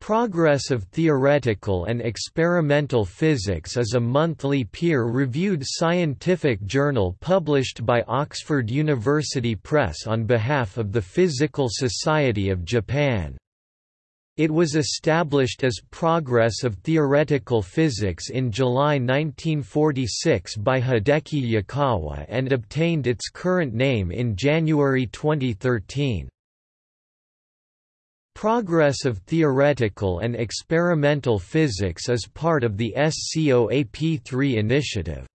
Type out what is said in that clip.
Progress of Theoretical and Experimental Physics is a monthly peer-reviewed scientific journal published by Oxford University Press on behalf of the Physical Society of Japan. It was established as Progress of Theoretical Physics in July 1946 by Hideki Yukawa and obtained its current name in January 2013. Progress of theoretical and experimental physics is part of the SCOAP3 initiative.